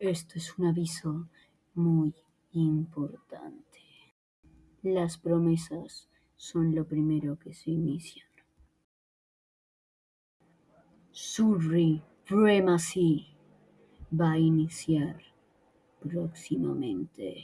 Esto es un aviso muy importante. Las promesas son lo primero que se inician. Supremacy va a iniciar próximamente.